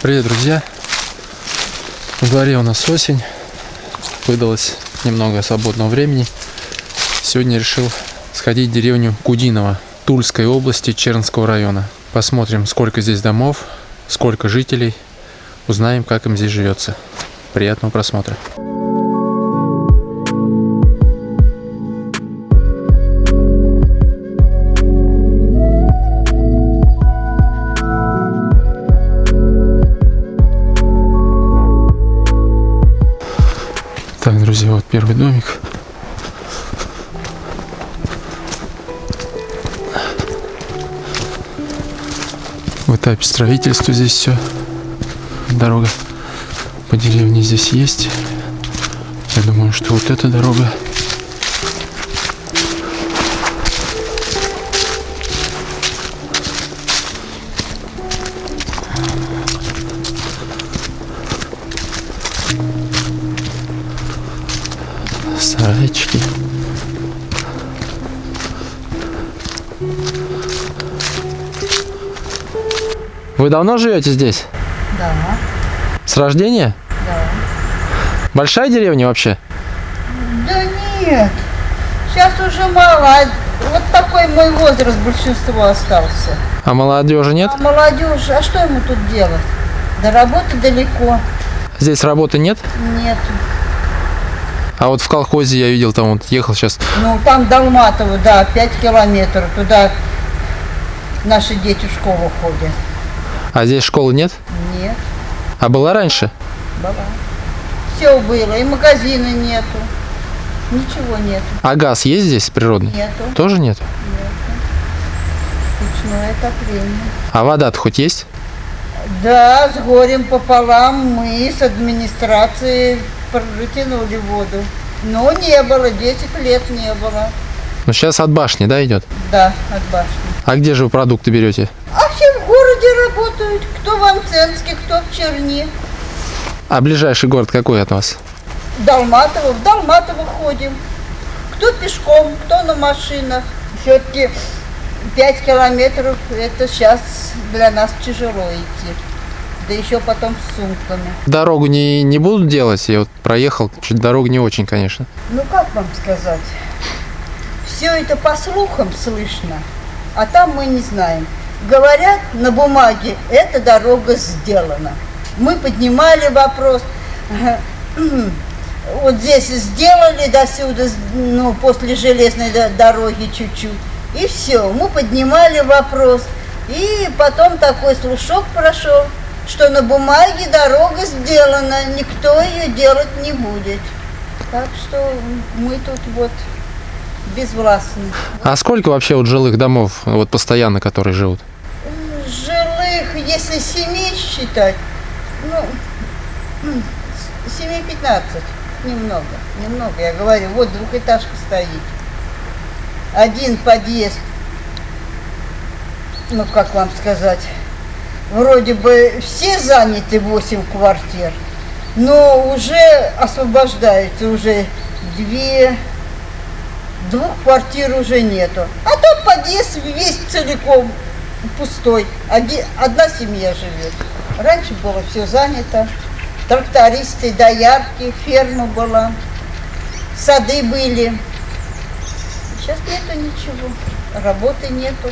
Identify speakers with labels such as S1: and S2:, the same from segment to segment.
S1: Привет, друзья! В дворе у нас осень. Выдалось немного свободного времени. Сегодня решил сходить в деревню Кудиново Тульской области Чернского района. Посмотрим, сколько здесь домов, сколько жителей. Узнаем, как им здесь живется. Приятного просмотра. Так, друзья, вот первый домик. В этапе строительства здесь все. Дорога по деревне здесь есть. Я думаю, что вот эта дорога Вы давно живете здесь?
S2: Да,
S1: С рождения?
S2: да.
S1: Большая деревня вообще?
S2: Да нет, сейчас уже мало. Вот такой мой возраст большинство остался.
S1: А молодежи нет?
S2: А молодежь, а что ему тут делать? До работы далеко.
S1: Здесь работы нет?
S2: Нет.
S1: А вот в колхозе я видел, там вот ехал сейчас.
S2: Ну, там Долматово, да, 5 километров. Туда наши дети в школу ходят.
S1: А здесь школы нет?
S2: Нет,
S1: А была раньше?
S2: была. Все было, и магазина нету. Ничего нету.
S1: А газ есть здесь природный?
S2: Нету.
S1: Тоже нет?
S2: Печное отопление.
S1: А вода-то хоть есть?
S2: Да, с горем пополам мы с администрацией протянули воду. Но не было, 10 лет не было.
S1: Ну сейчас от башни, да, идет?
S2: Да, от башни.
S1: А где же вы продукты берете?
S2: Городе работают. Кто в Анценске, кто в Черни.
S1: А ближайший город какой от вас?
S2: Долматово, в Долматово ходим. Кто пешком, кто на машинах. Все-таки 5 километров, это сейчас для нас тяжело идти. Да еще потом с сумками.
S1: Дорогу не, не будут делать? Я вот проехал, чуть дорога не очень, конечно.
S2: Ну как вам сказать? Все это по слухам слышно, а там мы не знаем. Говорят на бумаге, эта дорога сделана. Мы поднимали вопрос, вот здесь сделали до сюда, ну, после железной до- дороги чуть-чуть. И все, мы поднимали вопрос. И потом такой слушок прошел, что на бумаге дорога сделана, никто ее делать не будет. Так что мы тут вот безвластны.
S1: А сколько вообще вот жилых домов, вот постоянно, которые живут?
S2: Жилых, если семей считать, ну, семей 15, немного, немного, я говорю, вот двухэтажка стоит. Один подъезд, ну, как вам сказать, вроде бы все заняты 8 квартир, но уже освобождаются, уже две, двух квартир уже нету. А тот подъезд весь целиком пустой. Одна семья живет. Раньше было все занято. Трактористы, доярки, ферма была, сады были. Сейчас нету ничего, работы нету.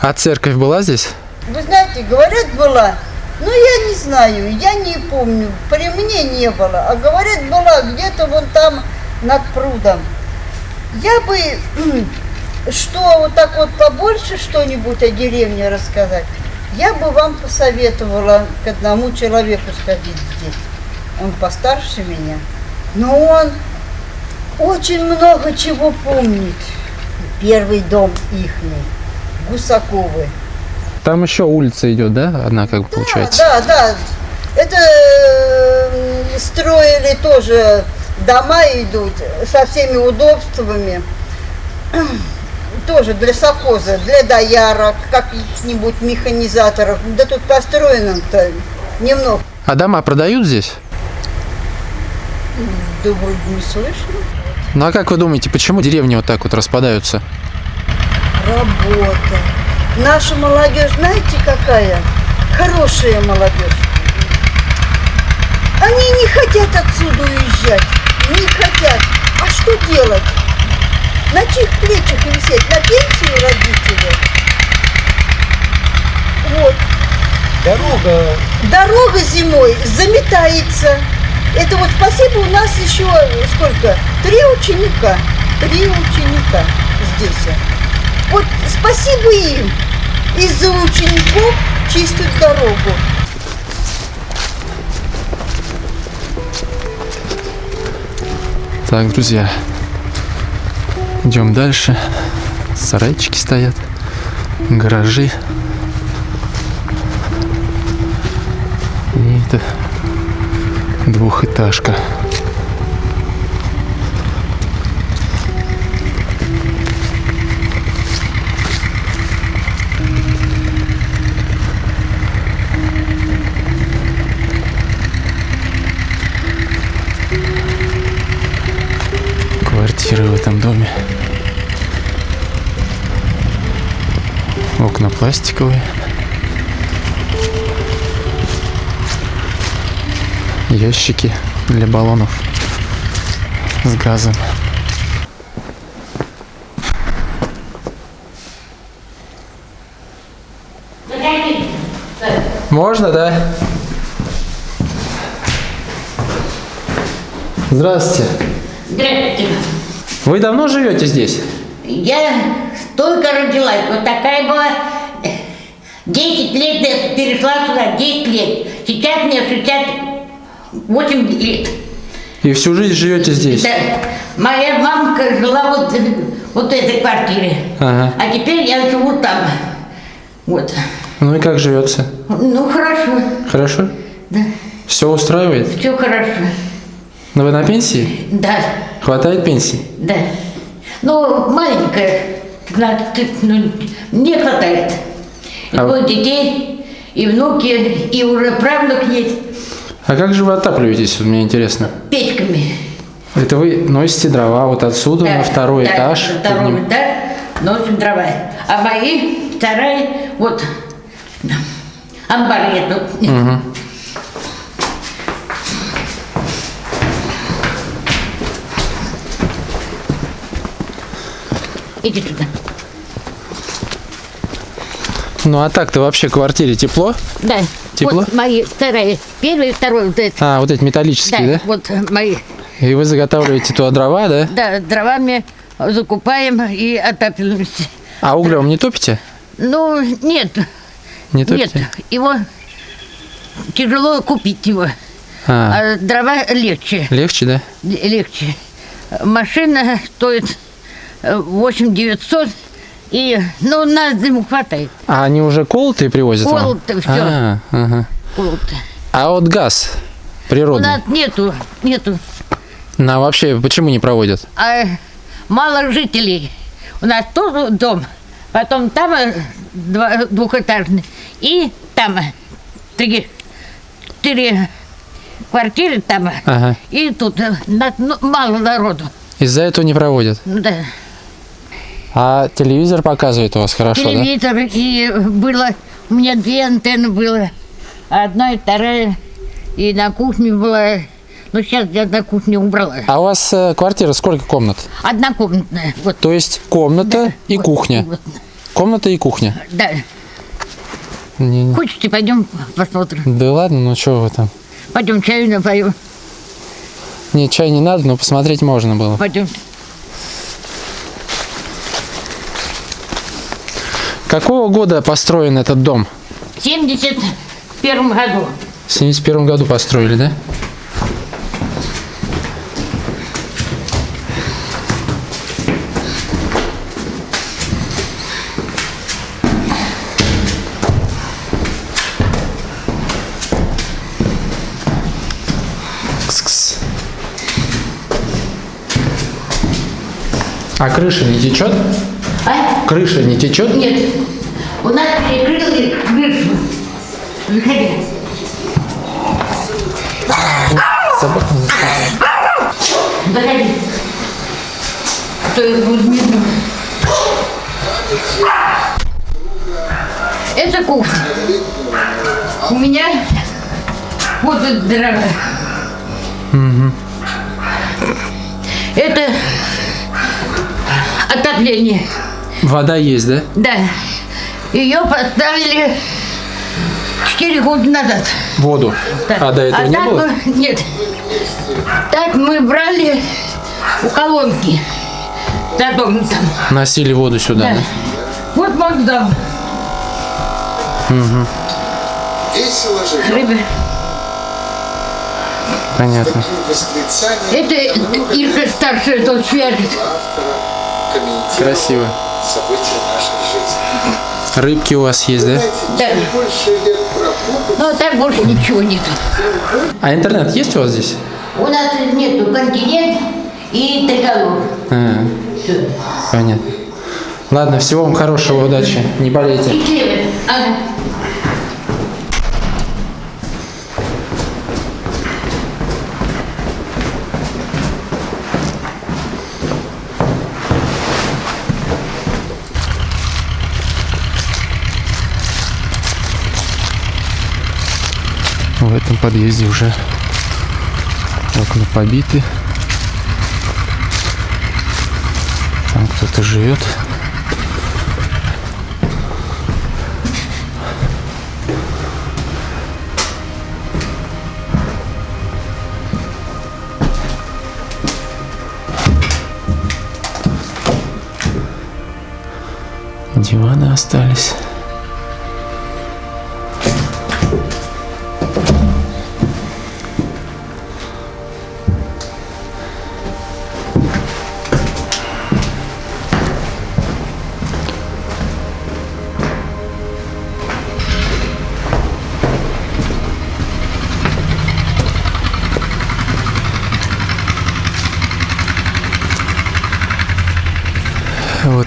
S1: А церковь была здесь?
S2: Вы знаете, говорят, была, но я не знаю, я не помню. При мне не было, а говорят, была где-то вон там над прудом. Я бы, что вот так вот побольше что-нибудь о деревне рассказать, я бы вам посоветовала к одному человеку сходить здесь. Он постарше меня, но он очень много чего помнит. Первый дом ихний, Гусаковы.
S1: Там еще улица идет, да? Одна как бы получается.
S2: Да, да, Это э, строили тоже дома идут со всеми удобствами. Тоже для совхоза, для доярок, каких-нибудь механизаторов. Да тут построено-то немного.
S1: А дома продают здесь?
S2: Да вроде не слышно.
S1: Ну а как вы думаете, почему деревни вот так вот распадаются?
S2: Работа. Наша молодежь, знаете, какая? хорошая молодежь. Они не хотят отсюда уезжать, не хотят. А что делать? На чьих плечах висеть? На пенсию родители? Вот.
S3: Дорога
S2: Дорога зимой заметается. Это вот спасибо, у нас еще сколько? Три ученика. Три ученика здесь. Вот спасибо им. Из-за учеников чистят дорогу.
S1: Так, друзья, идем дальше. Сарайчики стоят, гаражи. И это двухэтажка. Квартиры в этом доме. Окна пластиковые. Ящики для баллонов с газом. Можно, да? Здравствуйте.
S4: Здравствуйте.
S1: Вы давно живете здесь?
S4: Я только родилась, вот такая была. 10 лет я перешла сюда, 10 лет. Сейчас мне 68 лет.
S1: И всю жизнь живете здесь?
S4: Да. Моя мамка жила вот, вот в этой квартире.
S1: Ага.
S4: А теперь я живу там. Вот.
S1: Ну и как живется?
S4: Ну, хорошо.
S1: Хорошо?
S4: Да.
S1: Все устраивает?
S4: Все хорошо.
S1: Но вы на пенсии?
S4: Да.
S1: Хватает пенсии?
S4: Да. Ну, маленькая, 15, ну, не хватает. И
S1: А вы-
S4: двое детей, и внуки, и уже правнук есть
S1: А как же вы отапливаетесь, вот мне интересно?
S4: печками.
S1: Это вы носите дрова вот отсюда
S4: Да,
S1: на второй
S4: да,
S1: этаж?
S4: на Второй
S1: подним-
S4: этаж носим дрова. А мои вторая, вот, амбар я тут.
S1: Мгм.
S4: Иди туда.
S1: Ну а так-то вообще в квартире тепло?
S4: Да.
S1: Тепло?
S4: Вот мои вторая, первый, второй, вот это.
S1: А, вот эти металлические, да?
S4: вот э, мои.
S1: И вы заготавливаете туда дрова, да?
S4: Да, дровами закупаем и отапливаемся.
S1: А углем не топите?
S4: Ну, нет,
S1: Не
S4: нет,
S1: топите?
S4: его тяжело купить его,
S1: А,
S4: а дрова легче,
S1: легче, да?
S4: легче. Машина стоит 8 900, и, ну, на зиму хватает.
S1: А они уже колотые привозят?
S4: Колотые, всё.
S1: А, ага.
S4: Вот.
S1: А вот газ
S4: У
S1: природный,
S4: нас нету, нету,
S1: на вообще почему не проводят?
S4: а мало жителей. У нас тоже дом, потом там э, два- двухэтажный, и там э, три, четыре квартиры там, э,
S1: Ага.
S4: и тут нас, ну, мало народу.
S1: Из-за этого не проводят.
S4: Ну Да.
S1: А телевизор показывает у вас хорошо, да?
S4: Телевизор, и было, у меня две антенны было, одна и вторая, и на кухне была, ну сейчас я на кухне убрала.
S1: А у вас э, квартира сколько комнат?
S4: Однокомнатная, вот.
S1: То есть комната и
S4: вот,
S1: кухня.
S4: вот.
S1: Комната и кухня.
S4: Да.
S1: Не- не-
S4: Хочете, пойдем посмотрим.
S1: Да ладно, ну что вы там.
S4: Пойдем чаю напоем.
S1: Нет, чай не надо, но посмотреть можно было.
S4: Пойдем.
S1: Какого года построен этот дом?
S4: В 71 году.
S1: В 71 году построили, да? А крыша не течет?
S4: А?
S1: Крыша не течет?
S4: Нет. У нас перекрыли крышу. Заходи.
S1: Собака.
S4: Заходи. А то их будет видно. Это кухня. У меня вот это дорога. Это отопление.
S1: Вода есть, да?
S4: Да. Ее поставили 4 года назад.
S1: Воду.
S4: Да.
S1: А до этого не
S4: так
S1: было?
S4: мы- нет. Так мы брали у колонки. За домом там.
S1: Носили воду сюда,
S4: Да.
S1: да?
S4: Вот Макдам.
S5: Весело живет.
S4: Рыба.
S1: Понятно.
S4: Это Ирка старшая дочь вяжет.
S5: автора комментирует
S1: Красиво.
S5: События нашей жизни.
S1: Рыбки у вас есть, да?
S4: Да. Но так больше ничего нет.
S1: А интернет есть у вас здесь?
S4: У нас нету континент и триколор.
S1: А, понятно. Ладно, всего вам хорошего, удачи. Не болейте.
S4: И. Ага.
S1: В этом подъезде уже окна побиты. Там кто-то живет. Диваны остались.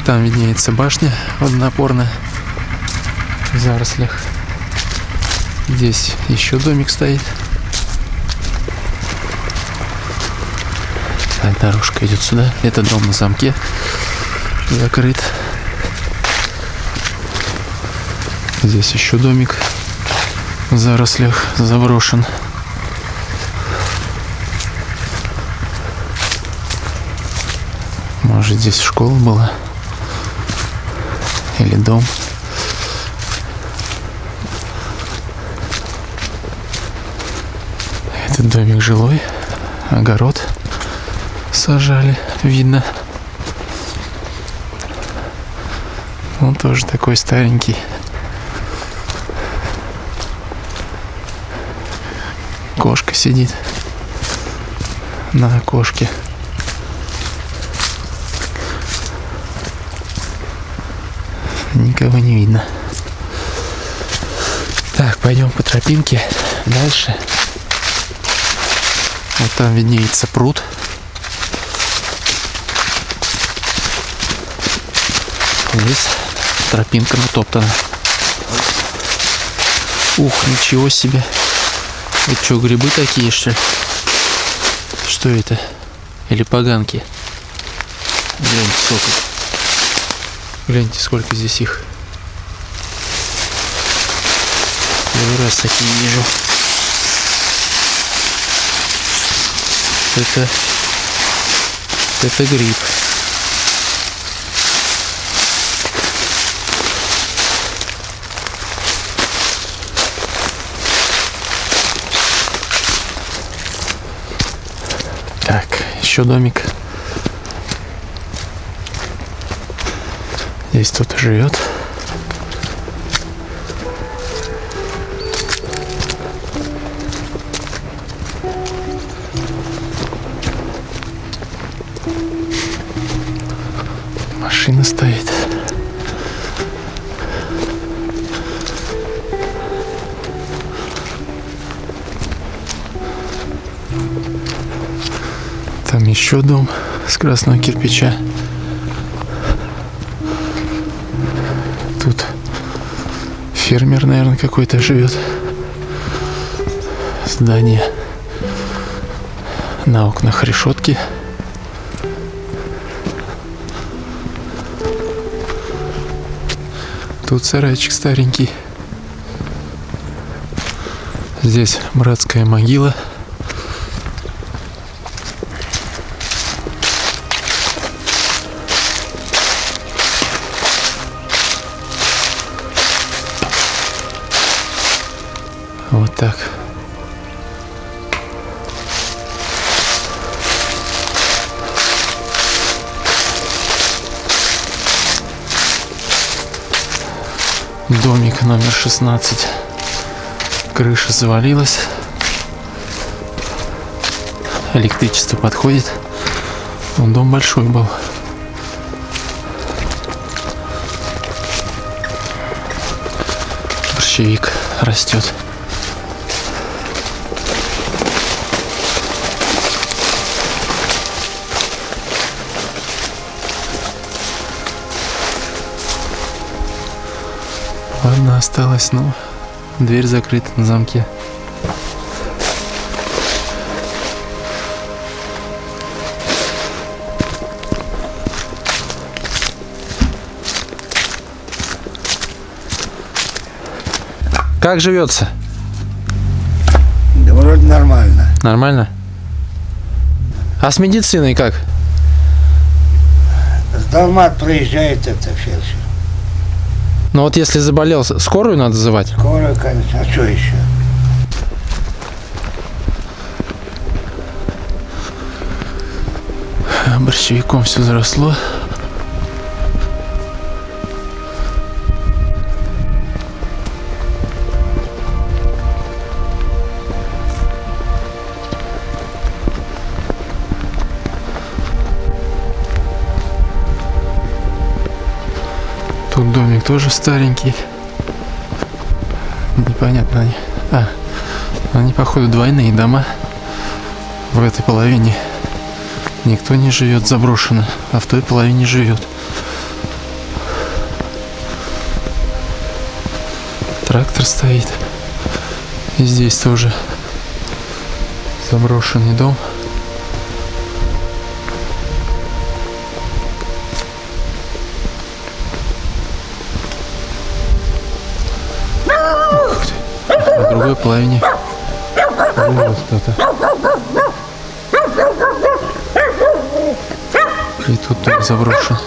S1: Там виднеется башня водонапорная в зарослях. Здесь еще домик стоит. Так, дорожка идет сюда. Это дом на замке. Закрыт. Здесь еще домик в зарослях заброшен. Может здесь школа была? Или дом? Этот домик жилой, огород сажали, видно. Он тоже такой старенький. Кошка сидит на окошке. Никого не видно. Так, пойдем по тропинке дальше. Вот там виднеется пруд. Здесь тропинка натоптана. Ух, ничего себе. Это что, грибы такие, что ли? Что это? Или поганки? Гляньте, сколько. Гляньте, сколько здесь их. Первый раз такие вижу. Это... Это гриб. Так, еще домик. Здесь кто-то живет. Машина стоит. Там еще дом с красного кирпича. Тут фермер, наверное, какой-то живет. Здание. На окнах решетки. Тут сарайчик старенький. Здесь братская могила. Вот так. Номер 16. Крыша завалилась. Электричество подходит. Вон дом большой был. Борщевик растет. Ладно, осталось, ну, дверь закрыта на замке. Как живется?
S3: Да вроде нормально.
S1: Нормально? А с медициной как?
S3: С Далмат проезжает это фельдшер.
S1: Ну вот если заболел, скорую надо звать?
S3: Скоро, конечно. А что еще?
S1: Борщевиком все заросло. Тоже старенький. Непонятно они. А, они походу двойные дома в этой половине. Никто не живет заброшено, а в той половине живет. Трактор стоит. И здесь тоже заброшенный дом. Другой половине живет кто-то. И тут дом заброшен.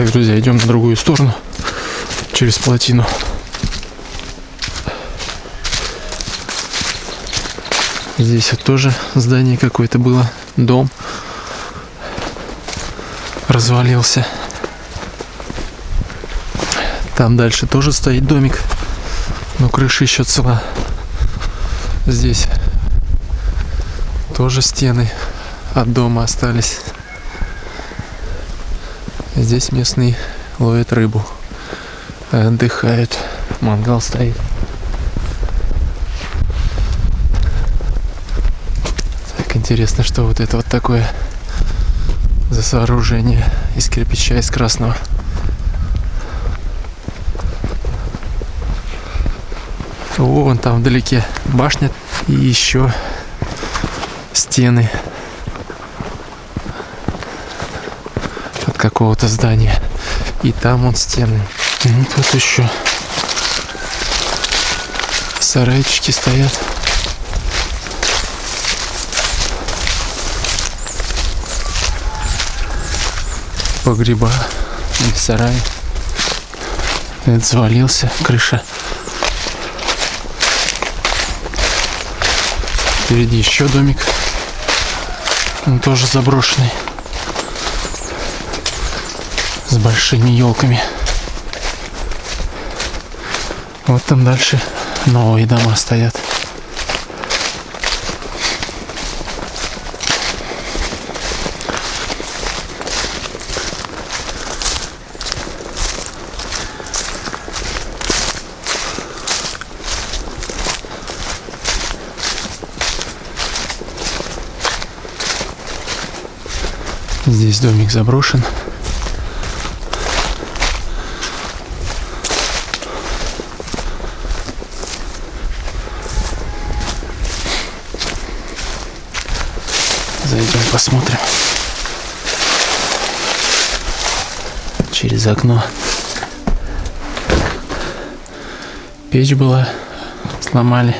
S1: Так, друзья, идем на другую сторону, через плотину. Здесь вот тоже здание какое-то было, дом развалился. Там дальше тоже стоит домик, но крыша еще цела. Здесь тоже стены от дома остались. Здесь местные ловят рыбу, отдыхают, мангал стоит. Так интересно, что вот это вот такое за сооружение из кирпича, из красного. О, вон там вдалеке башня и еще стены какого-то здания. И там вот стены. И тут еще сарайчики стоят. Погреба или сарай. Это завалился, крыша. Впереди еще домик. Он тоже заброшенный. Большими елками. Вот там дальше новые дома стоят. Здесь домик заброшен. Зайдем посмотрим. Через окно. Печь была. Сломали.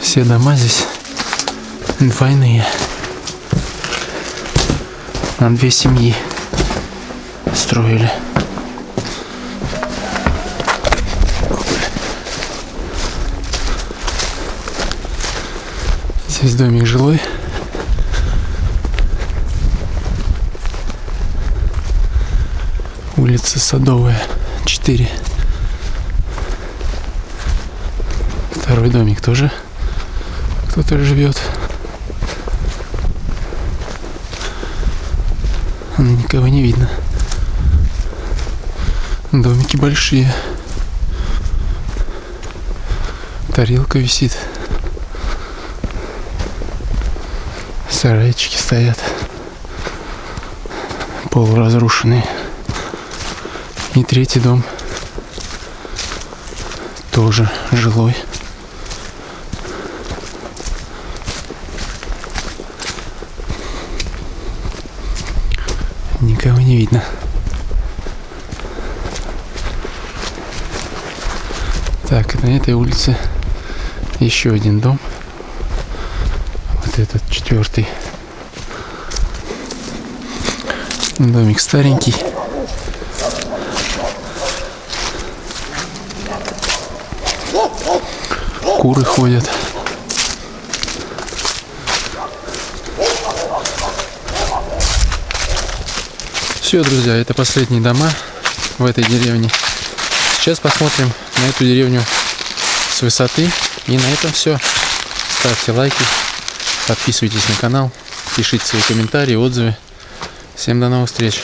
S1: Все дома здесь двойные. На две семьи строили. Здесь домик жилой. Улица Садовая, 4. Второй домик тоже кто-то живет. Но никого не видно. Домики большие. Тарелка висит. Сарайчики стоят. Полуразрушенные. И третий дом тоже жилой. Никого не видно. Так, на этой улице еще один дом. Вот этот четвертый. Домик старенький. Куры ходят. Все, друзья, это последние дома в этой деревне. Сейчас посмотрим на эту деревню с высоты. И на этом все. Ставьте лайки, подписывайтесь на канал, пишите свои комментарии, отзывы. Всем до новых встреч!